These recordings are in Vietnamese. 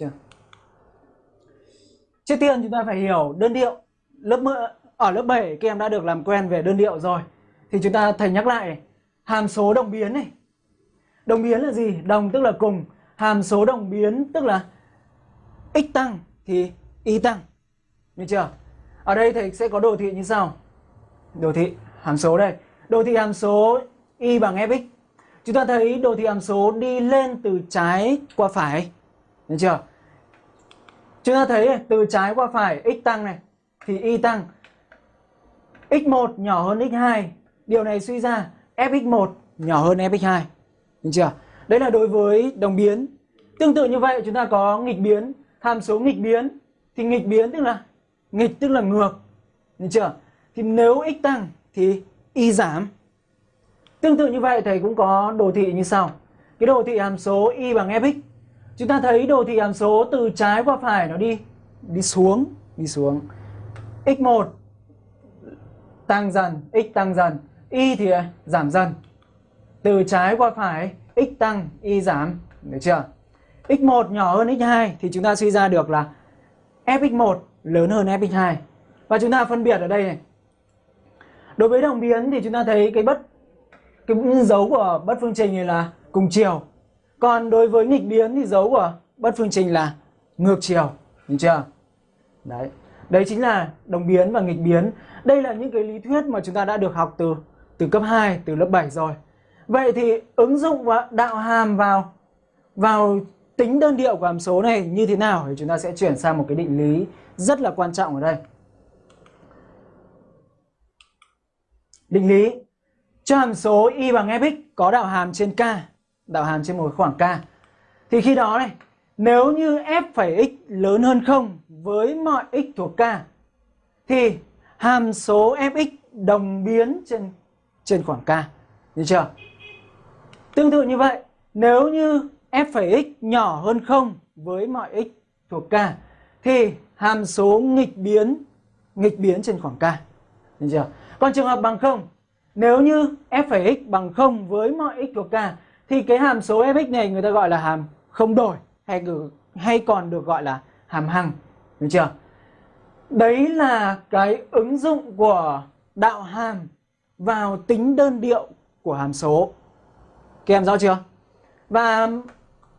chưa. Trước tiên chúng ta phải hiểu đơn điệu. Lớp ở lớp 7 các em đã được làm quen về đơn điệu rồi. Thì chúng ta thầy nhắc lại, hàm số đồng biến này. Đồng biến là gì? Đồng tức là cùng. Hàm số đồng biến tức là x tăng thì y tăng. Được chưa? Ở đây thầy sẽ có đồ thị như sau. Đồ thị hàm số đây. Đồ thị hàm số y bằng fx chúng ta thấy đồ thị hàm số đi lên từ trái qua phải. Được chưa? Chúng ta thấy từ trái qua phải, x tăng này, thì y tăng. X1 nhỏ hơn x2 điều này suy ra fx1 nhỏ hơn fx2 được chưa? Đấy là đối với đồng biến. Tương tự như vậy, chúng ta có nghịch biến hàm số nghịch biến, thì nghịch biến tức là, nghịch tức là ngược được chưa? Thì nếu x tăng thì y giảm. Tương tự như vậy, thầy cũng có đồ thị như sau. Cái đồ thị hàm số y bằng fx chúng ta thấy đồ thị hàm số từ trái qua phải nó đi. Đi xuống đi xuống. X1 tăng dần x tăng dần y thì giảm dần. Từ trái qua phải x tăng y giảm. Được chưa? X1 nhỏ hơn x2 thì chúng ta suy ra được là fx1 lớn hơn fx2 và chúng ta phân biệt ở đây này. Đối với đồng biến thì chúng ta thấy cái bất cái dấu của bất phương trình này là cùng chiều còn đối với nghịch biến thì dấu của bất phương trình là ngược chiều, đúng chưa? Đấy. Đấy chính là đồng biến và nghịch biến. Đây là những cái lý thuyết mà chúng ta đã được học từ từ cấp 2 từ lớp 7 rồi. Vậy thì ứng dụng và đạo hàm vào vào tính đơn điệu của hàm số này như thế nào thì chúng ta sẽ chuyển sang một cái định lý rất là quan trọng ở đây. Định lý, cho hàm số y bằng fx có đạo hàm trên k đạo hàm trên một khoảng k thì khi đó này, nếu như f phẩy x lớn hơn 0 với mọi x thuộc k, thì hàm số fx đồng biến trên trên khoảng k. Được chưa? Tương tự như vậy, nếu như f phẩy x nhỏ hơn 0 với mọi x thuộc k, thì hàm số nghịch biến nghịch biến trên khoảng k. Được chưa? Còn trường hợp bằng 0 nếu như f phẩy x bằng 0 với mọi x thuộc k thì cái hàm số fx này người ta gọi là hàm không đổi, hay hay còn được gọi là hàm hằng, được chưa? Đấy là cái ứng dụng của đạo hàm vào tính đơn điệu của hàm số. Các em rõ chưa? Và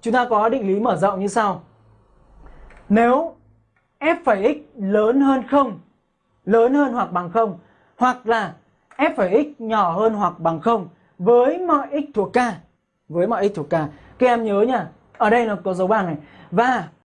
chúng ta có định lý mở rộng như sau. Nếu f x lớn hơn không, lớn hơn hoặc bằng không, hoặc là f x nhỏ hơn hoặc bằng không, với mọi x thuộc k với mọi x thuộc k. Các em nhớ nha, ở đây là có dấu bằng này. Và